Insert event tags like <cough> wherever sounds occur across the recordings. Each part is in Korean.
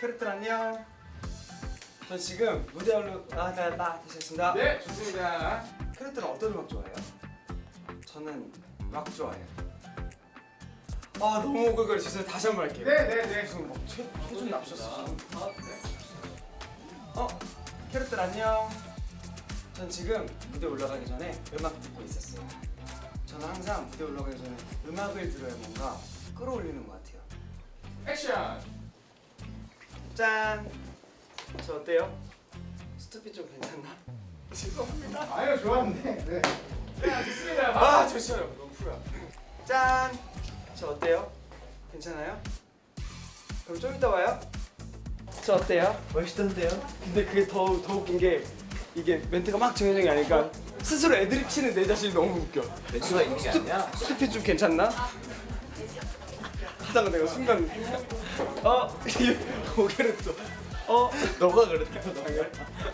캐럿들 안녕. 전 지금 무대 올라 아, 나, 나 다시 했습니다. 네, 좋습니다. 캐럿들은 어떤 음악 좋아해요? 저는 락 좋아해요. 아 너무 그걸 죄송해요. 다시 한 번 할게요. 네, 네, 네. 무슨 뭐 최, 최준 납셨어. 아, 네. 어 캐럿들 안녕. 전 지금 무대 올라가기 전에 음악 듣고 있었어요. 저는 항상 무대 올라가기 전에 음악을 들어야 뭔가 끌어올리는 것 같아요. 액션. 짠. 저 어때요? 스투피 좀 괜찮나? <laughs> 죄송합니다. 아유, 좋았는데. 네. 자, 좋습니다. 아 잠시만요. 너무 풀어. 짠. 저 어때요? 괜찮아요? 그럼 좀 이따 와요. 저 어때요? 멋있던데요? 근데 그게 더, 더 웃긴 게 이게 멘트가 막 정해진 게 아니니까 스스로 애드립 치는 내 자신이 너무 웃겨. 멘트가 있는 게 아니야 스투피 좀 괜찮나? 하다가 내가 순간 어? 고개를 또 어? 너가 그랬다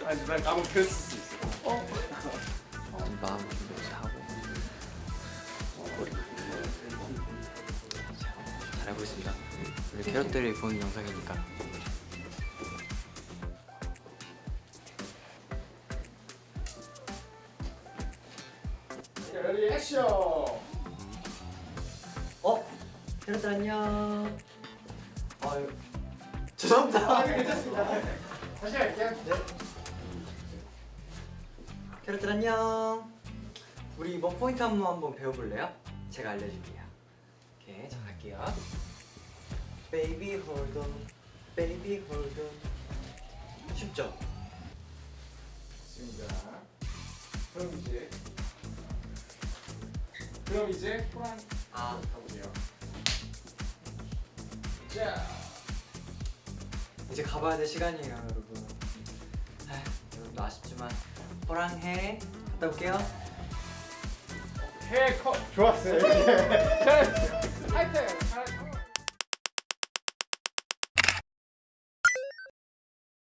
아니 난 아무 그랬을 수 있어. 어? 마음 준비해서 하고 잘하고 있습니다 우리 캐럿들이 보는 영상이니까 Ready action. 어? 캐럿들 안녕 아유 죄송합니다 아, 네, 괜찮습니다. 다시 할게요. 네. 캐럿들 안녕 우리 이번 포인트 한번 한번 배워볼래요? 제가 알려줄게요 오케이 자 갈게요 Baby hold on Baby hold on 쉽죠? 좋습니다. 그럼 이제 그럼 이제 호랑 아 가보세요. 자, 이제 가봐야 될 시간이에요 여러분 아, 여러분도 아쉽지만 호랑해 갔다 올게요 해 컷. 좋았어요. 하이튼.